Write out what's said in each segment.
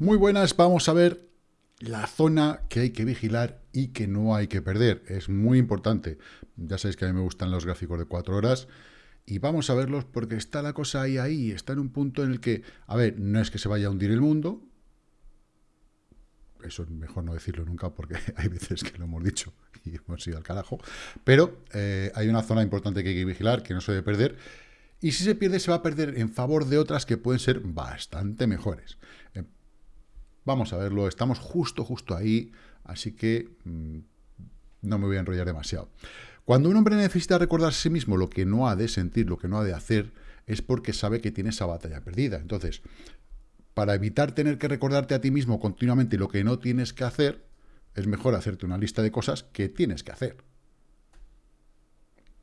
Muy buenas, vamos a ver la zona que hay que vigilar y que no hay que perder. Es muy importante. Ya sabéis que a mí me gustan los gráficos de cuatro horas y vamos a verlos porque está la cosa ahí, ahí, está en un punto en el que, a ver, no es que se vaya a hundir el mundo, eso es mejor no decirlo nunca porque hay veces que lo hemos dicho y hemos ido al carajo, pero eh, hay una zona importante que hay que vigilar, que no se debe perder, y si se pierde se va a perder en favor de otras que pueden ser bastante mejores. Eh, vamos a verlo, estamos justo, justo ahí, así que mm, no me voy a enrollar demasiado. Cuando un hombre necesita recordar a sí mismo lo que no ha de sentir, lo que no ha de hacer, es porque sabe que tiene esa batalla perdida. Entonces, para evitar tener que recordarte a ti mismo continuamente lo que no tienes que hacer, es mejor hacerte una lista de cosas que tienes que hacer.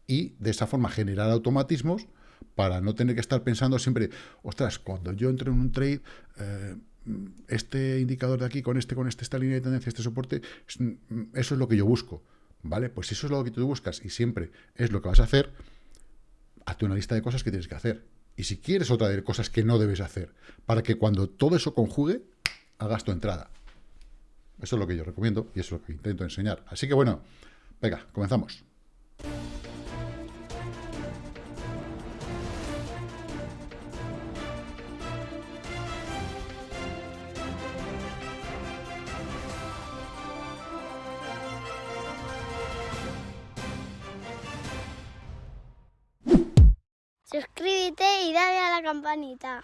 Y de esa forma generar automatismos para no tener que estar pensando siempre, ostras, cuando yo entro en un trade, eh, este indicador de aquí, con este, con este, esta línea de tendencia, este soporte, eso es lo que yo busco. ¿Vale? Pues si eso es lo que tú buscas y siempre es lo que vas a hacer, hazte una lista de cosas que tienes que hacer. Y si quieres otra de cosas que no debes hacer, para que cuando todo eso conjugue, hagas tu entrada. Eso es lo que yo recomiendo y eso es lo que intento enseñar. Así que bueno, venga, comenzamos. Y dale a la campanita.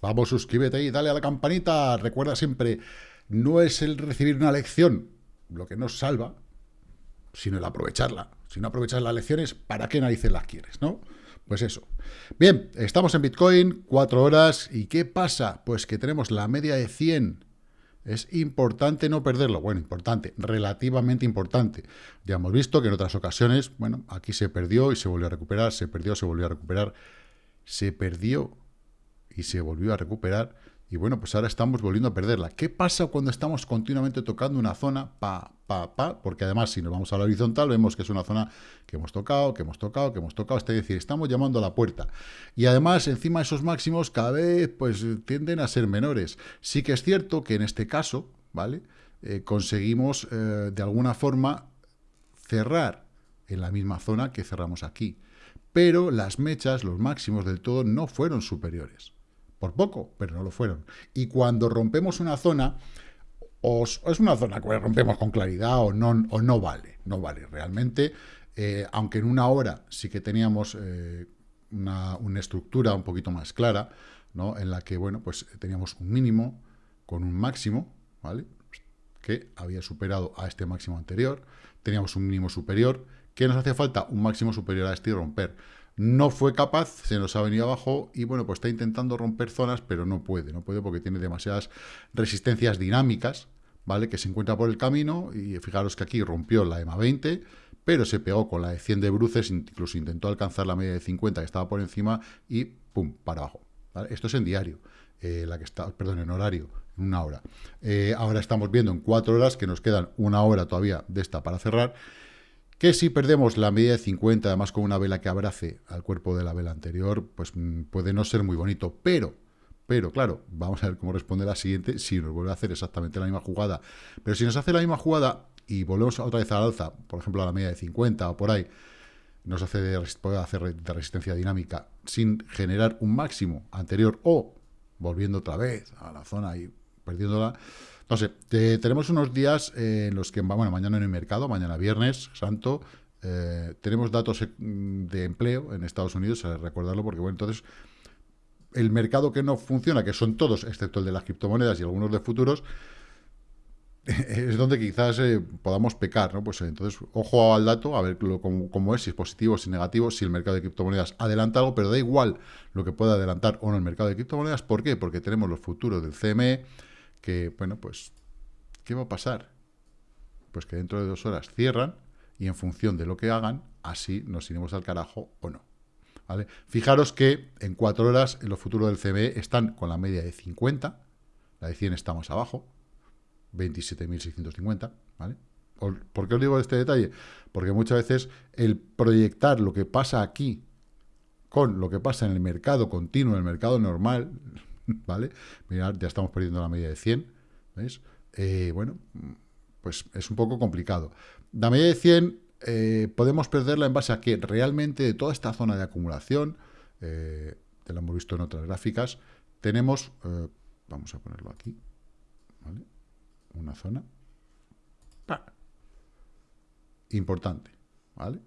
Vamos, suscríbete y dale a la campanita. Recuerda siempre, no es el recibir una lección lo que nos salva, sino el aprovecharla. Si no aprovechas las lecciones, ¿para qué narices las quieres, no? Pues eso. Bien, estamos en Bitcoin, cuatro horas, ¿y qué pasa? Pues que tenemos la media de 100 es importante no perderlo. Bueno, importante, relativamente importante. Ya hemos visto que en otras ocasiones, bueno, aquí se perdió y se volvió a recuperar, se perdió, se volvió a recuperar, se perdió y se volvió a recuperar. Y bueno, pues ahora estamos volviendo a perderla. ¿Qué pasa cuando estamos continuamente tocando una zona pa, pa, pa? Porque además, si nos vamos a la horizontal, vemos que es una zona que hemos tocado, que hemos tocado, que hemos tocado. Es decir, estamos llamando a la puerta. Y además, encima esos máximos cada vez pues tienden a ser menores. Sí que es cierto que en este caso, ¿vale? Eh, conseguimos eh, de alguna forma cerrar en la misma zona que cerramos aquí. Pero las mechas, los máximos del todo, no fueron superiores. Por poco, pero no lo fueron. Y cuando rompemos una zona, o es una zona que rompemos con claridad o no, o no vale, no vale realmente, eh, aunque en una hora sí que teníamos eh, una, estructura un poquito más clara, ¿no? en la que, bueno, pues teníamos un mínimo con un máximo, ¿vale? que había superado a este máximo anterior, teníamos un mínimo superior, ¿qué nos hacía falta? Un máximo superior a este y romper. No fue capaz, se nos ha venido abajo y bueno, pues está intentando romper zonas, pero no puede, no puede porque tiene demasiadas resistencias dinámicas, ¿vale? Que se encuentra por el camino y fijaros que aquí rompió la EMA 20, pero se pegó con la de 100 de bruces, incluso intentó alcanzar la media de 50 que estaba por encima y pum, para abajo. Esto es en diario, eh, la que está, perdón, en horario, en una hora. Eh, ahora estamos viendo en cuatro horas que nos quedan una hora todavía de esta para cerrar que si perdemos la media de 50, además con una vela que abrace al cuerpo de la vela anterior, pues mm, puede no ser muy bonito, pero, pero claro, vamos a ver cómo responde la siguiente, si nos vuelve a hacer exactamente la misma jugada, pero si nos hace la misma jugada y volvemos otra vez al alza, por ejemplo a la media de 50 o por ahí, nos hace de, puede hacer de resistencia dinámica sin generar un máximo anterior o volviendo otra vez a la zona y perdiéndola, no sé, tenemos unos días en los que, bueno, mañana en el mercado, mañana viernes, santo, eh, tenemos datos eh, de empleo en Estados Unidos, a recordarlo, porque, bueno, entonces, el mercado que no funciona, que son todos, excepto el de las criptomonedas y algunos de futuros, es donde quizás eh, podamos pecar, ¿no? Pues entonces, ojo al dato, a ver cómo, cómo, es, si es positivo, si es negativo, si el mercado de criptomonedas adelanta algo, pero da igual lo que pueda adelantar o no el mercado de criptomonedas, ¿por qué? Porque tenemos los futuros del CME, que, bueno, pues, ¿qué va a pasar? Pues que dentro de dos horas cierran y en función de lo que hagan, así nos iremos al carajo o no. ¿Vale? Fijaros que en cuatro horas en los futuros del CME están con la media de 50, la de 100 estamos abajo, 27.650, ¿vale? ¿Por qué os digo este detalle? Porque muchas veces el proyectar lo que pasa aquí con lo que pasa en el mercado continuo, en el mercado normal, ¿vale? Mirad, ya estamos perdiendo la media de 100, ¿veis? Eh, bueno, pues es un poco complicado. La media de 100 eh, podemos perderla en base a que realmente de toda esta zona de acumulación, eh, te lo hemos visto en otras gráficas, tenemos, vamos a ponerlo aquí, ¿vale? Una zona importante, ¿vale?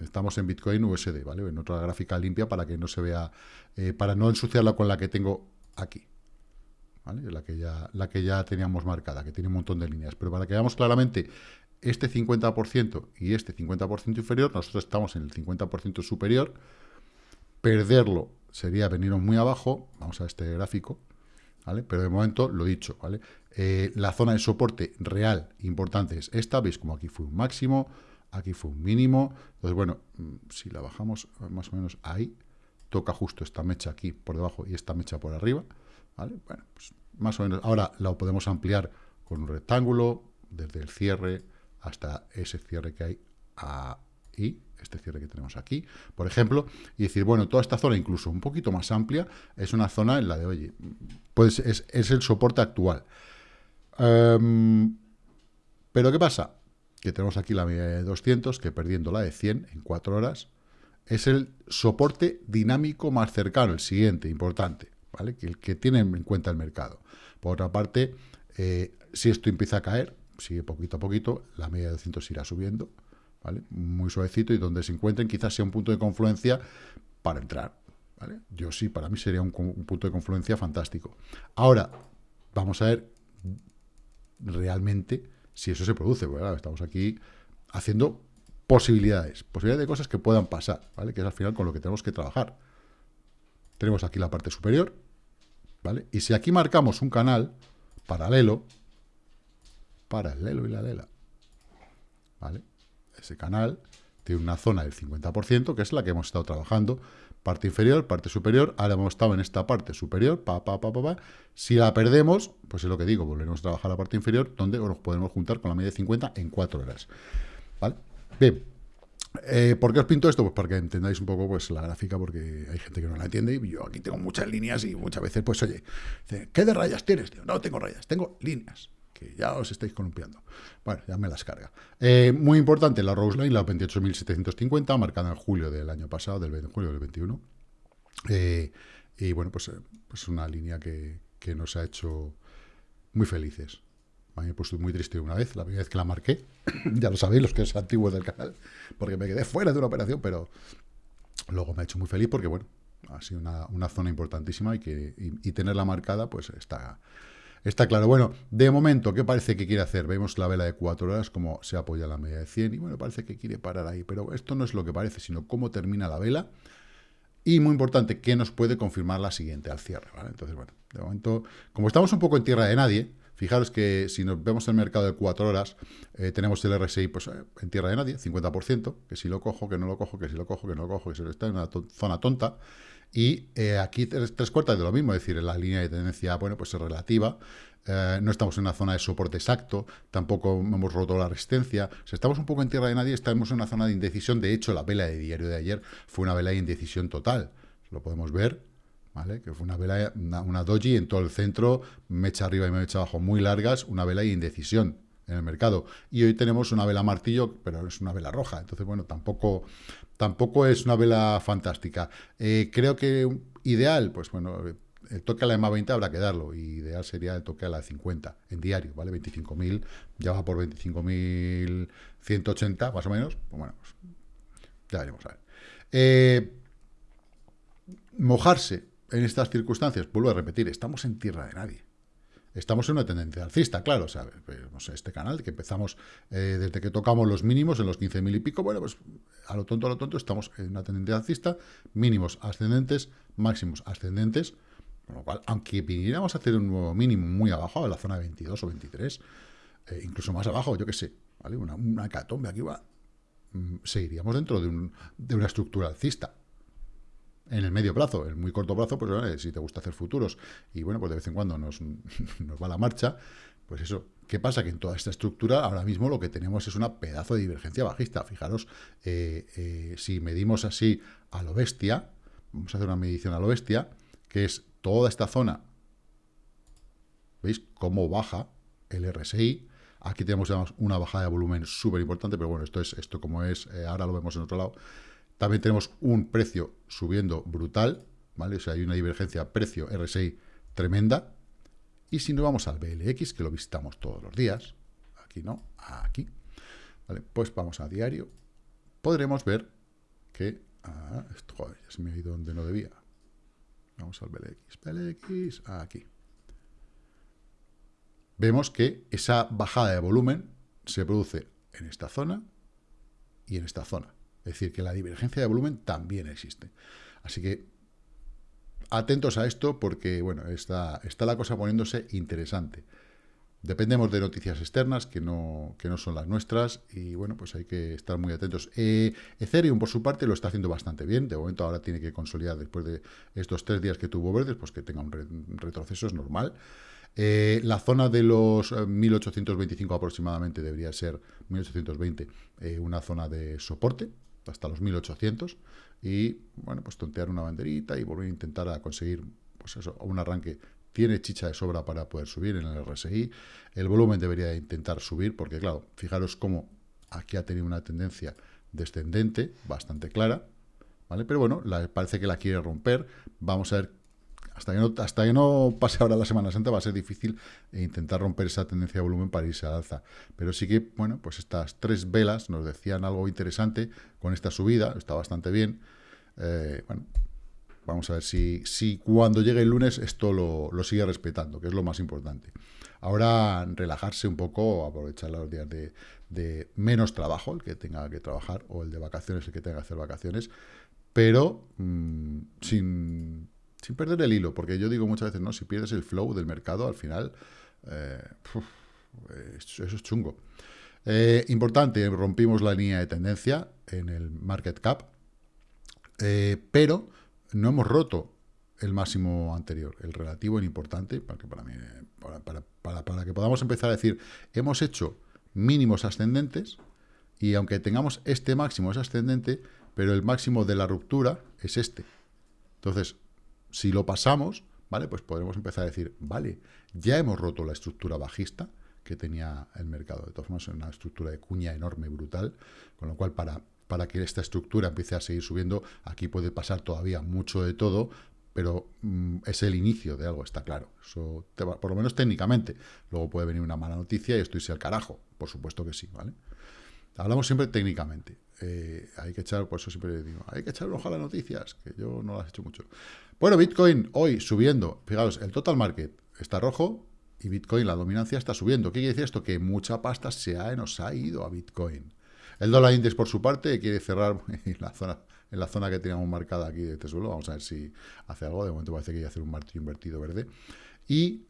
Estamos en Bitcoin USD, ¿vale? En otra gráfica limpia para que no se vea, eh, para no ensuciarla con la que tengo aquí. La que, ya, teníamos marcada, que tiene un montón de líneas. Pero para que veamos claramente este 50% y este 50% inferior, nosotros estamos en el 50% superior. Perderlo sería venirnos muy abajo. Vamos a este gráfico. Pero de momento, lo dicho, ¿vale? Eh, la zona de soporte real importante es esta. Veis como aquí fue un máximo, aquí fue un mínimo. Entonces, bueno, mm, si la bajamos más o menos ahí, toca justo esta mecha aquí por debajo y esta mecha por arriba, ¿vale? Bueno, pues más o menos. Ahora la podemos ampliar con un rectángulo, desde el cierre hasta ese cierre que hay ahí, este cierre que tenemos aquí, por ejemplo, y decir, bueno, toda esta zona, incluso un poquito más amplia, es una zona en la de, oye, pues es, el soporte actual. Em, pero ¿qué pasa? que tenemos aquí la media de 200, que perdiendo la de 100 en 4 horas, es el soporte dinámico más cercano, el siguiente, importante, ¿vale? Que el que tiene en cuenta el mercado. Por otra parte, eh, si esto empieza a caer, sigue poquito a poquito, la media de 200 irá subiendo, ¿vale? Muy suavecito, y donde se encuentren quizás sea un punto de confluencia para entrar, ¿vale? Yo sí, para mí sería un, un punto de confluencia fantástico. Ahora, vamos a ver realmente si eso se produce, ¿verdad? Estamos aquí haciendo posibilidades, posibilidades de cosas que puedan pasar, ¿vale? Que es al final con lo que tenemos que trabajar. Tenemos aquí la parte superior, ¿vale? Y si aquí marcamos un canal paralelo, paralelo y la lela, ¿vale? Ese canal tiene una zona del 50%, que es la que hemos estado trabajando, parte inferior, parte superior, ahora hemos estado en esta parte superior, pa, pa, pa, pa, pa. si la perdemos, pues es lo que digo, volveremos a trabajar la parte inferior, donde nos podemos juntar con la media de 50 en 4 horas, ¿vale? Bien, eh, ¿por qué os pinto esto? Pues para que entendáis un poco pues, la gráfica, porque hay gente que no la entiende, y yo aquí tengo muchas líneas, y muchas veces, pues oye, ¿qué de rayas tienes, tío? No tengo rayas, tengo líneas, que ya os estáis columpiando. Bueno, ya me las carga. Eh, muy importante, la Rose Line, la 28.750, marcada en julio del año pasado, del julio del 21. Eh, y bueno, pues, es eh, pues una línea que, nos ha hecho muy felices. A mí me puesto muy triste una vez, la primera vez que la marqué, ya lo sabéis los que es antiguos del canal, porque me quedé fuera de una operación, pero luego me ha hecho muy feliz porque, bueno, ha sido una, zona importantísima y que y tenerla marcada, pues está, Está claro. Bueno, de momento, ¿qué parece que quiere hacer? Vemos la vela de 4 horas, como se apoya la media de 100, y bueno, parece que quiere parar ahí. Pero esto no es lo que parece, sino cómo termina la vela. Y muy importante, ¿qué nos puede confirmar la siguiente al cierre? ¿vale? Entonces, bueno, de momento, como estamos un poco en tierra de nadie, fijaros que si nos vemos el mercado de 4 horas, eh, tenemos el RSI pues, eh, en tierra de nadie, 50%, que si lo cojo, que no lo cojo, que si lo cojo, que no lo cojo, que se está en una zona tonta. Y eh, aquí tres, cuartas de lo mismo, es decir, la línea de tendencia, bueno, pues es relativa, no estamos en una zona de soporte exacto, tampoco hemos roto la resistencia, si estamos un poco en tierra de nadie, estamos en una zona de indecisión, de hecho la vela de diario de ayer fue una vela de indecisión total, lo podemos ver, ¿vale? Que fue una vela, una, doji en todo el centro, mecha arriba y mecha abajo muy largas, una vela de indecisión, en el mercado. Y hoy tenemos una vela martillo, pero es una vela roja. Entonces, bueno, tampoco, tampoco es una vela fantástica. Eh, creo que ideal, pues bueno, el toque a la EMA 20 habrá que darlo. Y ideal sería el toque a la 50 en diario, ¿vale? 25.000, ya va por 25.180 más o menos. Pues bueno, pues ya veremos a ver. Eh, mojarse en estas circunstancias, vuelvo a repetir, estamos en tierra de nadie. Estamos en una tendencia alcista, claro, o sea, pues, este canal que empezamos eh, desde que tocamos los mínimos en los 15.000 y pico, bueno, pues a lo tonto, a lo tonto, estamos en una tendencia alcista, mínimos ascendentes, máximos ascendentes, con lo cual, aunque viniéramos a hacer un nuevo mínimo muy abajo, a la zona de 22 o 23, eh, incluso más abajo, yo qué sé, ¿vale? Una, una catombe aquí va, mm, seguiríamos dentro de, un, de una estructura alcista en el medio plazo, en el muy corto plazo, pues si te gusta hacer futuros y bueno, pues de vez en cuando nos, va la marcha, pues eso, ¿qué pasa? Que en toda esta estructura ahora mismo lo que tenemos es una pedazo de divergencia bajista. Fijaros, eh, eh, si medimos así a lo bestia, vamos a hacer una medición a lo bestia, que es toda esta zona, ¿veis cómo baja el RSI? Aquí tenemos una bajada de volumen súper importante, pero bueno, esto es esto como es, eh, ahora lo vemos en otro lado. También tenemos un precio subiendo brutal, ¿vale? O sea, hay una divergencia precio-RSI tremenda. Y si nos vamos al BLX, que lo visitamos todos los días, aquí no, aquí, ¿vale? Pues vamos a diario, podremos ver que, ah, esto, joder, ya se me ha ido donde no debía. Vamos al BLX, BLX, aquí. Vemos que esa bajada de volumen se produce en esta zona y en esta zona. Es decir, que la divergencia de volumen también existe. Así que atentos a esto porque, bueno, está, está la cosa poniéndose interesante. Dependemos de noticias externas que no, que no son las nuestras y, bueno, pues hay que estar muy atentos. Eh, Ethereum, por su parte, lo está haciendo bastante bien. De momento ahora tiene que consolidar después de estos tres días que tuvo verdes, pues que tenga un, retroceso, es normal. Eh, la zona de los 1825 eh, aproximadamente debería ser 1820, una zona de soporte, hasta los 1800 y, bueno, pues tontear una banderita y volver a intentar a conseguir, pues eso, un arranque. Tiene chicha de sobra para poder subir en el RSI. El volumen debería intentar subir porque, claro, fijaros cómo aquí ha tenido una tendencia descendente bastante clara, ¿vale? Pero bueno, parece que la quiere romper. Vamos a ver hasta que, no, hasta que no pase ahora la Semana Santa va a ser difícil intentar romper esa tendencia de volumen para irse al alza. Pero sí que, bueno, pues estas tres velas nos decían algo interesante con esta subida, está bastante bien. Eh, bueno, vamos a ver si, si cuando llegue el lunes esto lo, sigue respetando, que es lo más importante. Ahora relajarse un poco, aprovechar los días de, menos trabajo, el que tenga que trabajar, o el de vacaciones, el que tenga que hacer vacaciones, pero mm, sin sin perder el hilo, porque yo digo muchas veces, no, si pierdes el flow del mercado, al final, eh, eso es chungo. Eh, importante, rompimos la línea de tendencia en el market cap, eh, pero no hemos roto el máximo anterior, el relativo en importante, para para, mí, para, para que podamos empezar a decir, hemos hecho mínimos ascendentes, y aunque tengamos este máximo es ascendente, pero el máximo de la ruptura es este. Entonces, si lo pasamos, ¿vale? Pues podremos empezar a decir, vale, ya hemos roto la estructura bajista que tenía el mercado. De todas formas, es una estructura de cuña enorme, brutal, con lo cual para, para que esta estructura empiece a seguir subiendo, aquí puede pasar todavía mucho de todo, pero mm, es el inicio de algo, está claro. Eso por lo menos técnicamente. Luego puede venir una mala noticia y esto irse al carajo. Por supuesto que sí, ¿vale? Hablamos siempre técnicamente. Eh, hay que echar, por eso siempre digo, hay que echar un ojo a las noticias, que yo no las he hecho mucho. Bueno, Bitcoin hoy subiendo. Fijaos, el total market está rojo y Bitcoin, la dominancia, está subiendo. ¿Qué quiere decir esto? Que mucha pasta se ha, nos ha ido a Bitcoin. El dólar index, por su parte, quiere cerrar en la zona, en la zona que teníamos marcada aquí de este. Vamos a ver si hace algo. De momento parece que hay que hacer un martillo invertido verde. Y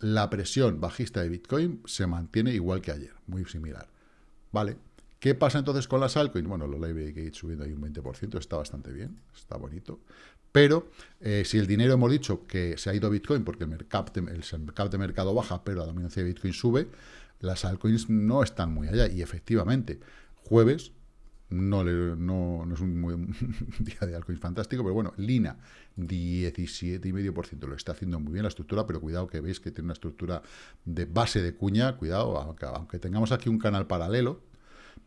la presión bajista de Bitcoin se mantiene igual que ayer, muy similar. ¿Vale? ¿Qué pasa entonces con las altcoins? Bueno, los Live Gate subiendo ahí un 20%, está bastante bien, está bonito. Pero eh, si el dinero hemos dicho que se ha ido a Bitcoin porque el mercado, el de mercado baja, pero la dominancia de Bitcoin sube, las altcoins no están muy allá. Y efectivamente, jueves no, no, no es un, un, día de altcoins fantástico, pero bueno, Lina 17,5% lo está haciendo muy bien la estructura, pero cuidado que veis que tiene una estructura de base de cuña, cuidado, aunque tengamos aquí un canal paralelo,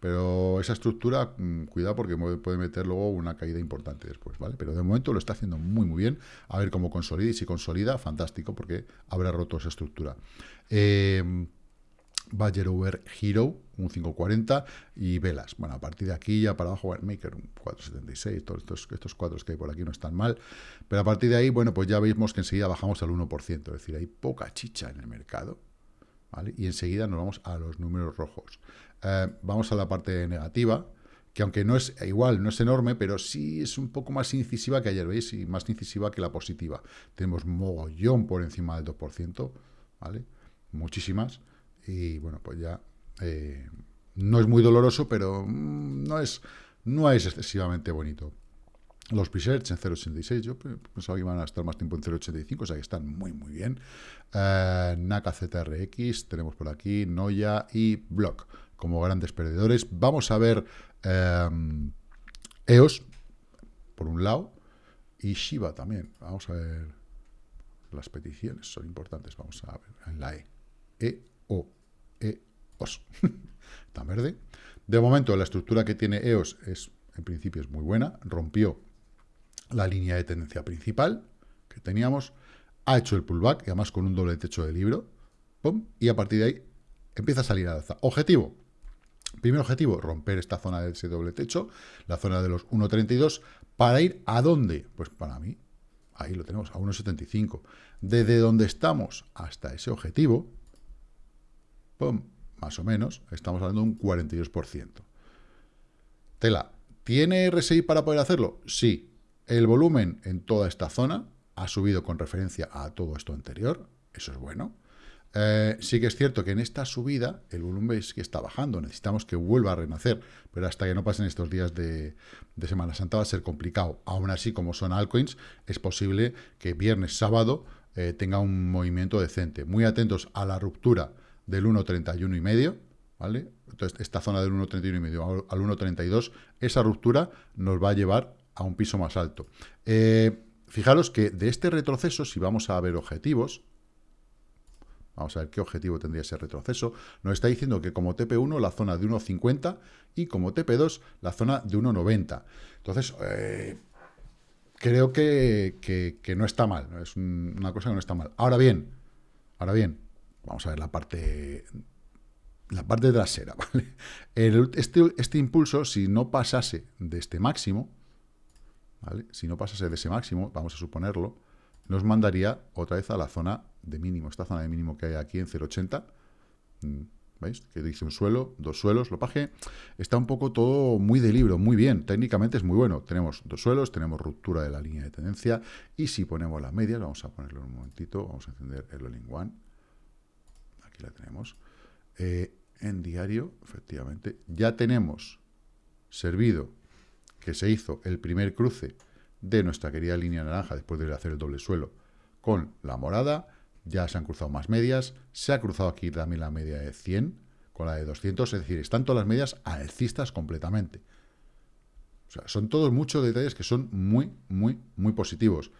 pero esa estructura, mm, cuidado porque puede meter luego una caída importante después, ¿vale? Pero de momento lo está haciendo muy, muy bien. A ver cómo consolida y si consolida, fantástico, porque habrá roto esa estructura. Eh, Badger Over Hero, un 540, y velas. Bueno, a partir de aquí ya para abajo, Maker, un 476, todos estos, estos cuadros que hay por aquí no están mal, pero a partir de ahí, bueno, pues ya vemos que enseguida bajamos al 1%, es decir, hay poca chicha en el mercado, Y enseguida nos vamos a los números rojos. Eh, vamos a la parte negativa, que aunque no es igual, no es enorme, pero sí es un poco más incisiva que ayer, ¿veis? Y más incisiva que la positiva. Tenemos mogollón por encima del 2%, ¿vale? Muchísimas. Y bueno, pues ya eh, no es muy doloroso, pero mm, no es, no es excesivamente bonito. Los presets en 0.86, yo pensaba que iban a estar más tiempo en 0.85, o sea que están muy, muy bien. Eh, NACA ZRX, tenemos por aquí Noya y Block como grandes perdedores. Vamos a ver EOS, em, por un lado, Y Shiba también. Vamos a ver. Las peticiones son importantes. Vamos a ver en la E. E, O, E, OS. Está verde. De momento, la estructura que tiene EOS es, en principio, es muy buena. Rompió la línea de tendencia principal que teníamos. Ha hecho el pullback, y además con un doble techo de libro. y a partir de ahí empieza a salir a alza. Objetivo. Primer objetivo, romper esta zona de ese doble techo, la zona de los 1.32, para ir a dónde? Pues para mí, ahí lo tenemos, a 1.75. Desde donde estamos hasta ese objetivo, más o menos, estamos hablando de un 42%. Tela, ¿tiene RSI para poder hacerlo? Sí. El volumen en toda esta zona ha subido con referencia a todo esto anterior, eso es bueno. Eh, sí que es cierto que en esta subida el volumen es que está bajando, necesitamos que vuelva a renacer, pero hasta que no pasen estos días de, Semana Santa va a ser complicado. Aún así, como son altcoins, es posible que viernes, sábado eh, tenga un movimiento decente. Muy atentos a la ruptura del 1.31 y medio, ¿vale? Entonces, esta zona del 1.31 y medio al 1.32, esa ruptura nos va a llevar a un piso más alto. Eh, fijaros que de este retroceso, si vamos a ver objetivos, Vamos a ver qué objetivo tendría ese retroceso. Nos está diciendo que como TP1 la zona de 1,50 y como TP2 la zona de 1,90. Entonces, eh, creo que, no está mal. Es una cosa que no está mal. Ahora bien, ahora bien, vamos a ver la parte la parte trasera, ¿vale? este, este impulso, si no pasase de este máximo, Si no pasase de ese máximo, vamos a suponerlo, nos mandaría otra vez a la zona de mínimo, esta zona de mínimo que hay aquí en 0,80, mm, ¿veis? Que dice un suelo, dos suelos, lo paje, está un poco todo muy de libro, muy bien, técnicamente es muy bueno, tenemos dos suelos, tenemos ruptura de la línea de tendencia, y si ponemos las medias, vamos a ponerlo en un momentito, vamos a encender el all one, aquí la tenemos, eh, en diario, efectivamente, ya tenemos servido que se hizo el primer cruce de nuestra querida línea naranja después de hacer el doble suelo con la morada. Ya se han cruzado más medias. Se ha cruzado aquí también la media de 100 con la de 200. Es decir, están todas las medias alcistas completamente. O sea, son todos muchos detalles que son muy, muy, muy positivos.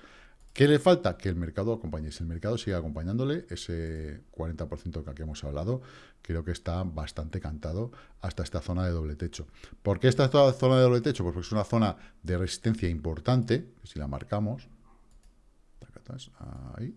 ¿Qué le falta? Que el mercado acompañe. Si el mercado sigue acompañándole, ese 40% que aquí hemos hablado, creo que está bastante cantado hasta esta zona de doble techo. ¿Por qué esta zona de doble techo? Pues porque es una zona de resistencia importante, si la marcamos, ahí,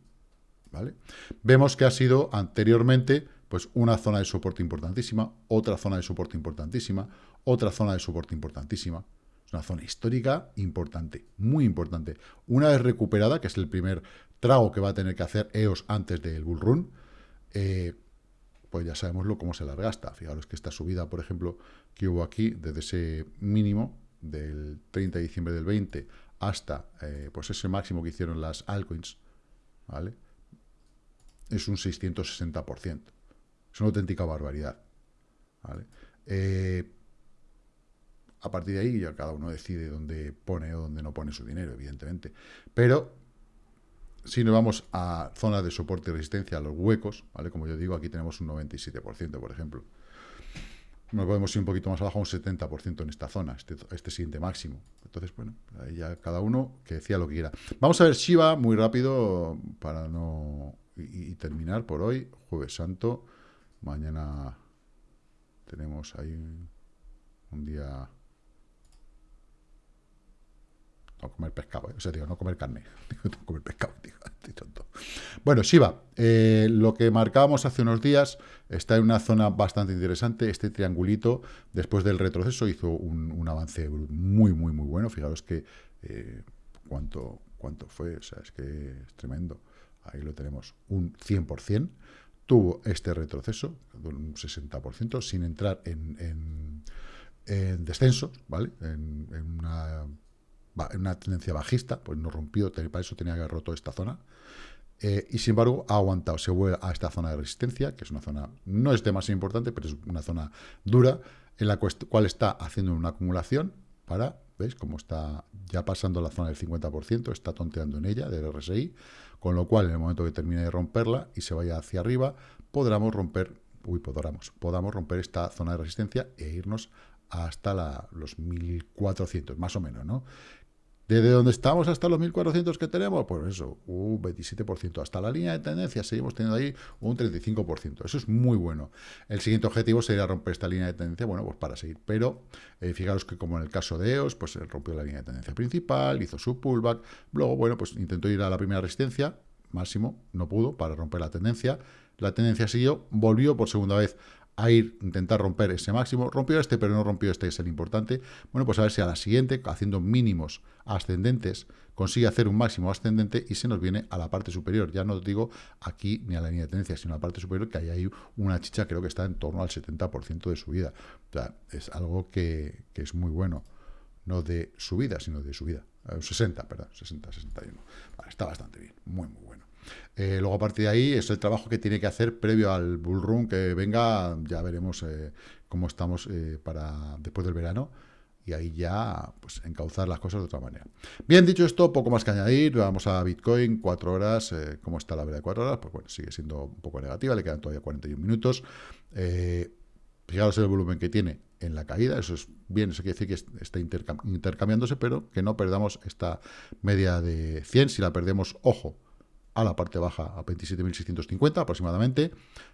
¿vale? Vemos que ha sido anteriormente pues una zona de soporte importantísima, otra zona de soporte importantísima, otra zona de soporte importantísima. Es una zona histórica importante, muy importante. Una vez recuperada, que es el primer trago que va a tener que hacer EOS antes del bull run, eh, pues ya sabemos lo, cómo se las gasta. Fijaros que esta subida, por ejemplo, que hubo aquí, desde ese mínimo del 30 de diciembre del 20 hasta eh, pues ese máximo que hicieron las altcoins, ¿vale? Es un 660%. Es una auténtica barbaridad. ¿vale? Eh, a partir de ahí ya cada uno decide dónde pone o dónde no pone su dinero, evidentemente. Pero si nos vamos a zonas de soporte y resistencia, a los huecos, ¿vale? Como yo digo, aquí tenemos un 97%, por ejemplo. Nos podemos ir un poquito más abajo, un 70% en esta zona, este, este, siguiente máximo. Entonces, bueno, ahí ya cada uno que decía lo que quiera. Vamos a ver Shiva muy rápido para no... y terminar por hoy, Jueves Santo. Mañana tenemos ahí un día comer pescado, ¿eh? o sea, digo, no comer carne, no comer pescado, estoy tonto. Bueno, Shiva, eh, lo que marcábamos hace unos días está en una zona bastante interesante, este triangulito, después del retroceso, hizo un, avance muy, muy, muy bueno, fijaros que eh, cuánto, cuánto fue, o sea, es que es tremendo, ahí lo tenemos, un 100%, tuvo este retroceso, un 60%, sin entrar en, en, descensos, ¿vale? en en una tendencia bajista, pues no rompió, para eso tenía que haber roto esta zona. Eh, y sin embargo ha aguantado, se vuelve a esta zona de resistencia, que es una zona, no es demasiado importante, pero es una zona dura, en la cual está haciendo una acumulación para, ¿veis? Como está ya pasando la zona del 50%, está tonteando en ella, del RSI, con lo cual en el momento que termine de romperla y se vaya hacia arriba, podremos romper, uy, podamos, podamos romper esta zona de resistencia e irnos hasta la, los 1400, más o menos, ¿no? Desde donde estamos hasta los 1400 que tenemos, pues eso, un 27%. Hasta la línea de tendencia seguimos teniendo ahí un 35%. Eso es muy bueno. El siguiente objetivo sería romper esta línea de tendencia, bueno, pues para seguir. Pero eh, fijaros que como en el caso de EOS, pues rompió la línea de tendencia principal, hizo su pullback. Luego, bueno, pues intentó ir a la primera resistencia, máximo, no pudo para romper la tendencia. La tendencia siguió, volvió por segunda vez a ir, intentar romper ese máximo. Rompió este, pero no rompió este, es el importante. Bueno, pues a ver si a la siguiente, haciendo mínimos ascendentes, consigue hacer un máximo ascendente y se nos viene a la parte superior. Ya no digo aquí ni a la línea de tendencia, sino a la parte superior, que hay ahí una chicha, creo que está en torno al 70% de subida. O sea, es algo que, que, es muy bueno. No de subida, sino de subida. 60, perdón, 60, 61. Vale, está bastante bien, muy, muy bueno. Eh, luego, a partir de ahí, es el trabajo que tiene que hacer previo al bull run que venga. Ya veremos eh, cómo estamos eh, para después del verano. Y ahí ya, pues, encauzar las cosas de otra manera. Bien, dicho esto, poco más que añadir. Vamos a Bitcoin, cuatro horas. ¿Cómo está la verdad de cuatro horas? Pues bueno, sigue siendo un poco negativa. Le quedan todavía 41 minutos. fijaros el volumen que tiene en la caída, eso es bien, eso quiere decir que está intercambiándose, pero que no perdamos esta media de 100, si la perdemos, ojo, a la parte baja a 27.650 aproximadamente,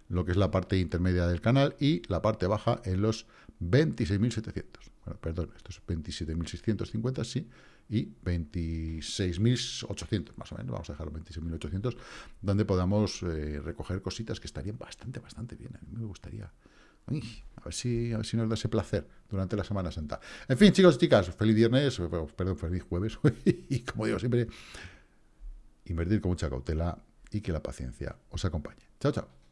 lo que es la parte intermedia del canal, y la parte baja en los 26.700. Bueno, perdón, esto es 27.650, sí, y 26.800 más o menos, vamos a dejar 26.800, donde podamos eh, recoger cositas que estarían bastante, bastante bien. A mí me gustaría... a, ver si, a ver si nos da ese placer durante la Semana Santa. En fin, chicos y chicas, feliz viernes, perdón, feliz jueves, y como digo siempre, invertir con mucha cautela y que la paciencia os acompañe. Chao, chao.